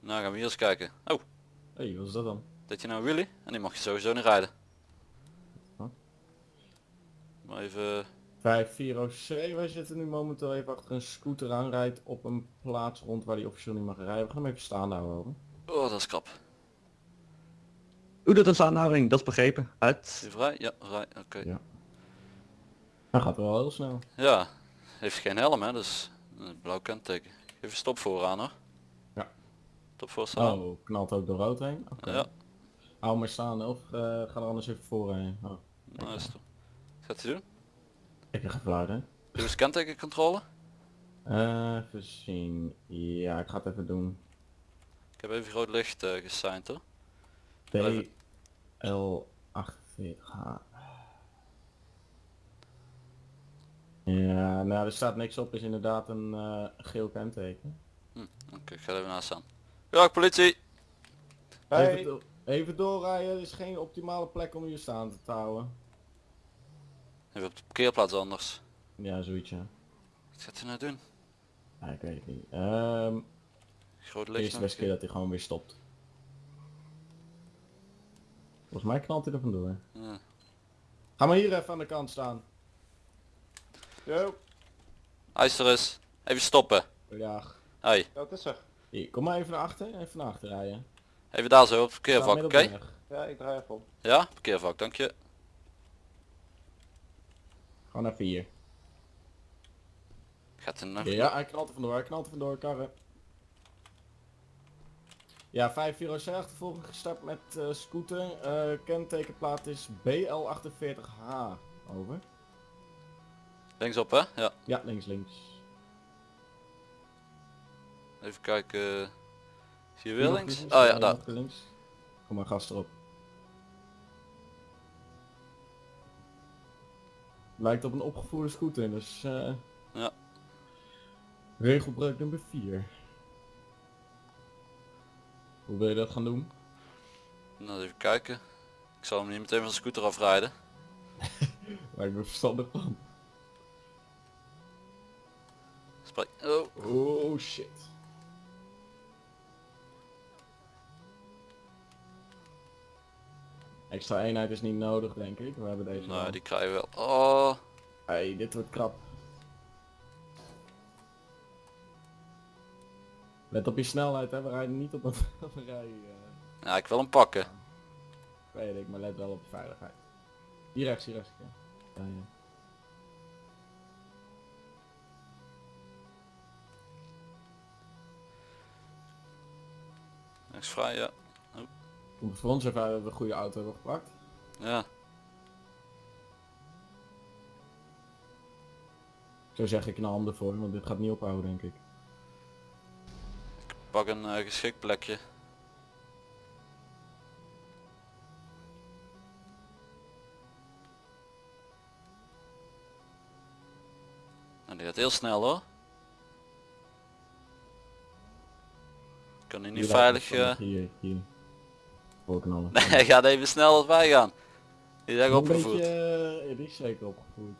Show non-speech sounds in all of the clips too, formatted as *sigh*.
Nou gaan we hier eens kijken. Oh, Hé, hey, wat is dat dan? dat je nou Willy? En die mag je sowieso niet rijden. Huh? Maar even... 5 OC, wij zitten nu momenteel even achter een scooter aanrijdt op een plaats rond waar die officieel niet mag rijden. We gaan hem even staan houden. hoor. Oh, dat is krap. Hoe doet een staanhouding? Dat is begrepen. Uit. Vrij? Ja, vrij. Oké. Ja. Hij gaat wel heel snel. Ja, heeft geen helm hè, dus een blauw kenteken. Even stop vooraan hoor. Stop voor staan. Oh, knalt ook door rood heen? Ja, Hou maar staan of eh, ga er anders even voorheen. Oh. nou is het. Gaat hij doen? Ik gefluit hè. Doe eens kentekencontrole. Eh, even zien. Ja, ik ga het even doen. Ik heb even groot licht uh, gesigned hoor. DL48H. Ja, nou er staat niks op, is inderdaad een geel kenteken. Hm, Oké, ik ga er even naast staan. Ja, politie! Even, do- even doorrijden, er is geen optimale plek om hier staan te houden. Even op de parkeerplaats anders. Ja, zoiets ja. Wat gaat hij nou doen? Ja, ik weet het niet. Ehm Groot licht eerste nog beste keer dat hij gewoon weer stopt. Volgens mij knalt hij er vandoor. Ja. Ga maar hier even aan de kant staan. Yo. Hij is er eens. Even stoppen. Ja. Hey, Ja, wat is er? Hier, kom maar even naar achter, even naar achter rijden. even daar zo op parkeervak, oké? op. Ja, ik draai even om. Ja, parkeervak, dank je. Gewoon even hier. Gaat er nog? Ja, hij knalt er vandoor, hij knalt er vandoor, karren. Ja, 5 euro achtervolging gestart met eh, scooter. Eh, kentekenplaat is BL48H. Over. Linksop hè? Ja. Ja, links, links. Even kijken. Zie je Hier weer links? links, Oh ja, daar. links. Kom maar gas erop. Lijkt op een opgevoerde scooter, dus eh Ja. regelbreuk nummer 4. Hoe wil je dat gaan doen? Nou, even kijken. Ik zal hem niet meteen van de scooter afrijden. *laughs* Lijkt me verstandig plan. Spreek. Oh. Oh shit. Extra eenheid is niet nodig denk ik, we hebben deze Nou, die krijgen we wel. Oh. Hey, dit wordt krap. Let op je snelheid hè, we rijden niet op een, op een rij. Ja, ik wil hem pakken. weet ik, maar let wel op je veiligheid. Hier rechts, hier rechts. Ja. Ja, ja. Niks vrij, ja. Om voor ons even dat we een goede auto hebben gepakt. Ja. Ik zou zeggen, knal hem ervoor, want dit gaat niet ophouden denk ik. Pak een eh, geschikt plekje. Nou, die gaat heel snel hoor. Kan hij niet veilig... Hier, hier. Nee, hij gaat even snel als wij gaan. Die Een opgevoed. beetje, eh, die is zeker opgevoed.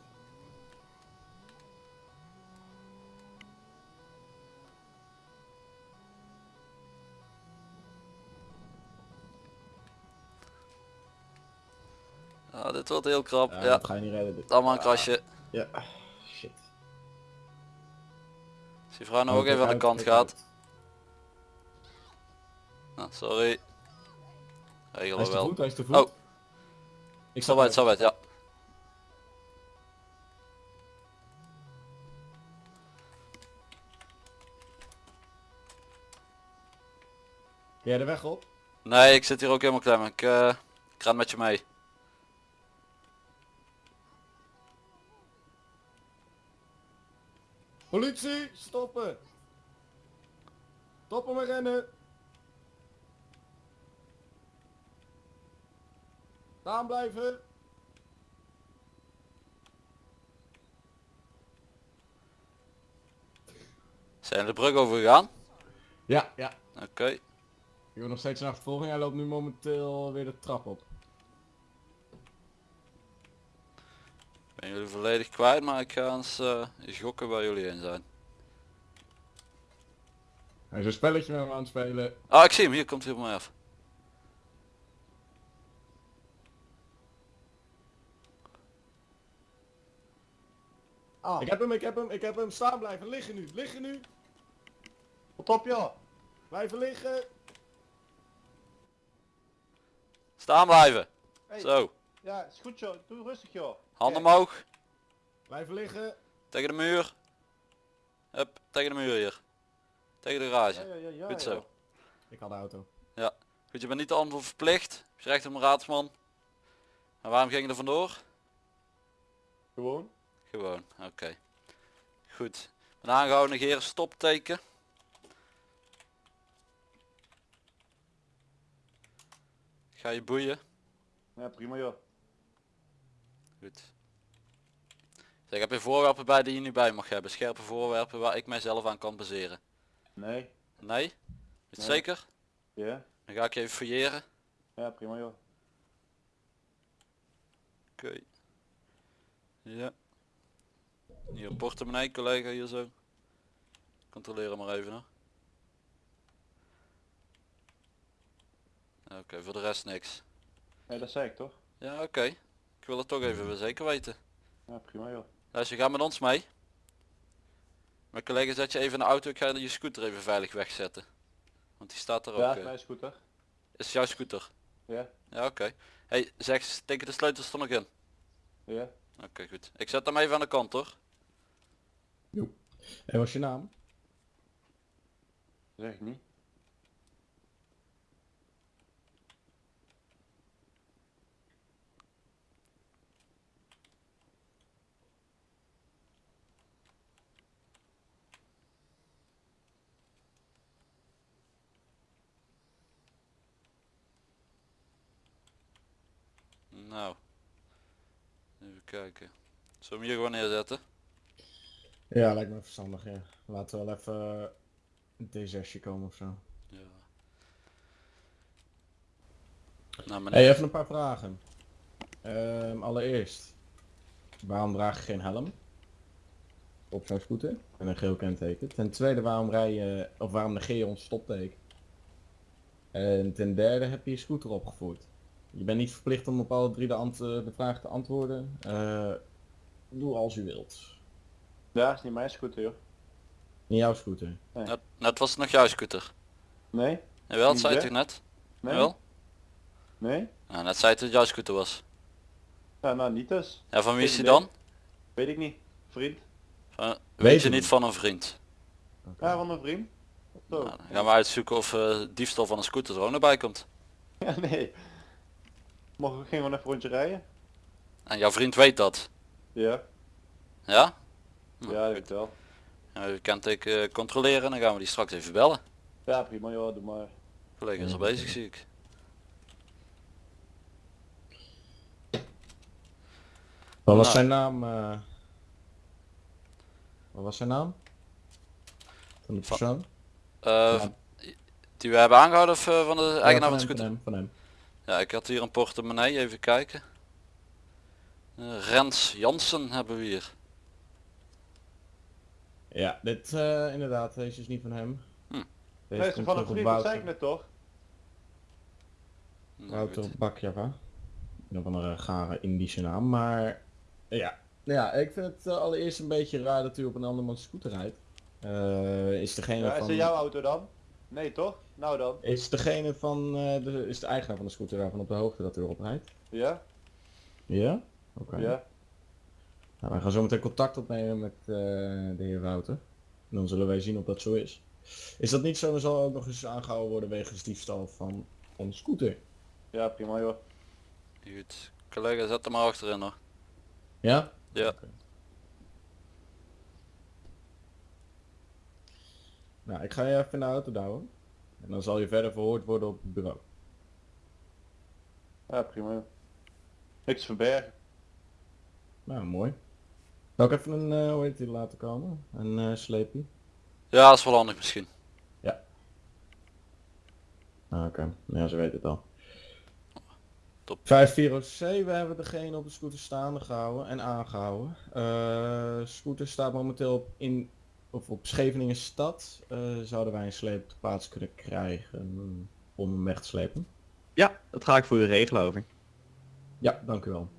Ja, dit wordt heel krap. Ja, Ja, dat ga je niet redden. dit. maar een krasje. Ja, shit. Als die vrouw nou ook even aan de kant gaat. uit. Nou, Hij is te wel. voet, hij is te voet. Oh. Ik Zo weit, zo weit, ja. Jij de weg op? Nee, ik zit hier ook helemaal klem. Ik, eh ik ren met je mee. Politie, stoppen! Stoppen met rennen! Staan blijven! Zijn de brug overgegaan? Ja, ja. Oké. Ik heb nog steeds een achtervolging, hij loopt nu momenteel weer de trap op. Ik ben jullie volledig kwijt, maar ik ga eens eh, gokken waar jullie in zijn. Hij is een spelletje met me aan het spelen. Ah, ik zie hem. Hier komt hij op mij af. Ah, Ik heb hem, ik heb hem, ik heb hem. Staan blijven. Liggen nu. Liggen nu. wat op joh. Blijven liggen. Staan blijven. Hey, Zo. Ja, is goed joh. Doe rustig joh. Handen omhoog. Blijven liggen. Tegen de muur. Hup, tegen de muur hier. Tegen de Ja, garage. ja, ja, ja, Goed zo. Ik had de auto. Goed, je bent niet de antwoord verplicht. Je recht om een raadsman. En waarom ging je er vandoor? Gewoon. Gewoon, oké. Goed. Ben aangehouden, negeren, stopteken. Ga je boeien. Ja, prima joh. Goed. Zeg, heb je voorwerpen bij die je nu bij mag hebben? Scherpe voorwerpen waar ik mijzelf aan kan baseren? Nee. Nee? Is Nee. zeker? Ja. Dan ga ik je even fouilleren. Ja, prima joh. Oké. Ja. Hier een portemonnee collega hier zo. Controleer hem maar even hoor. Oké, voor de rest niks. Nee, dat zei ik toch? Ja, oké. Ik wil het toch even weer zeker weten. Ja, prima joh. Luister, ga met ons mee. Mijn collega zet je even in de auto, ik ga je scooter even veilig wegzetten. Want die staat er ook. Ja, eh. mijn scooter. Is jouw scooter? Ja. Ja, oké. Hey, zeg, steken de sleutels er nog in? Ja. Oké, goed. Ik zet hem even aan de kant hoor. En wat is je naam? Zeg ik niet. Nou. Even kijken. Zullen we hem hier gewoon neerzetten? Ja, lijkt me verstandig, ja. Laten we wel even een D6 komen of zo. Ja. Nou meneer. Hey, even een paar vragen. Ehm, allereerst, waarom draag je geen helm? Op zo'n scooter? En een geel kenteken. Ten tweede, waarom rij je, of waarom negeer je ons stopteken? En ten derde, heb je je scooter opgevoerd? Je bent niet verplicht om op alle drie de, de vragen te antwoorden. Eh, doe als u wilt. Ja, is niet mijn scooter joh. In jouw scooter. Net, net was het nog jouw scooter. Nee? Jawel, dat Niet zei je toch net? Nee? Jawel? Nee? Nou, net zei het dat het jouw scooter was. Ja, nou niet dus. Ja, van wie is Geen die dan? Weet ik niet. Vriend? Van, Weet weet je niet niet. van een vriend? Ja, van een vriend. Zo. Nou, dan gaan we uitzoeken of eh, diefstal van een scooter er ook naar bij komt. *laughs* Ja, nee. Mogen we gewoon even een rondje rijden? En jouw vriend weet dat. Ja. Ja? Nou, Ja, ik wel. Eh, controleren en dan gaan we die straks even bellen. Ja, prima joh, doe maar. Collega is al bezig zie ik. Wat was Nou. zijn naam? eh? Wat was zijn naam? Van de Van- persoon? Eh, Ja. Die we hebben aangehouden of van de eigenaar Ja, van hem, scooter? Van hem, van hem. Ja, ik had hier een portemonnee, even kijken. Rens Jansen hebben we hier. Ja, dit eh, inderdaad, deze is niet van hem. Hm. Deze is komt van een vriend, dat zei ik net toch? Nou, Wouter. Bakjava. Een of andere gare Indische naam, maar ja. Ja, ik vind het eh, allereerst een beetje raar dat u op een andermans scooter rijdt. Eh, is degene Ja, is van... het jouw auto dan? Nee toch? Nou dan. Is degene van, eh, de, is de eigenaar van de scooter daarvan op de hoogte dat u erop rijdt? Ja? Ja? Oké. Ja? Nou, wij gaan zo meteen contact opnemen met eh, de heer Wouter. En dan zullen wij zien of dat zo is. Is dat niet zo, dan zal ook nog eens aangehouden worden wegens diefstal van onze scooter. Ja, prima joh. Goed. Collega, zet hem maar achterin hoor. Ja? Ja. Nou, ik ga je even in de auto douwen. En dan zal je verder verhoord worden op het bureau. Ja, prima joh. Niks verbergen. Nou, mooi. Zal ik even een, eh hoe heet die laten komen? Een eh sleepie? Ja, dat is wel handig misschien. Ah, Oké, ja, ze weten het al. Top. 5407, we hebben degene op de scooter staande gehouden en aangehouden. Eh scooter staat momenteel op in of op Scheveningen stad eh, zouden wij een sleep te plaats kunnen krijgen om hem weg te slepen. Ja, dat ga ik voor u regelen over. Ja, dank u wel.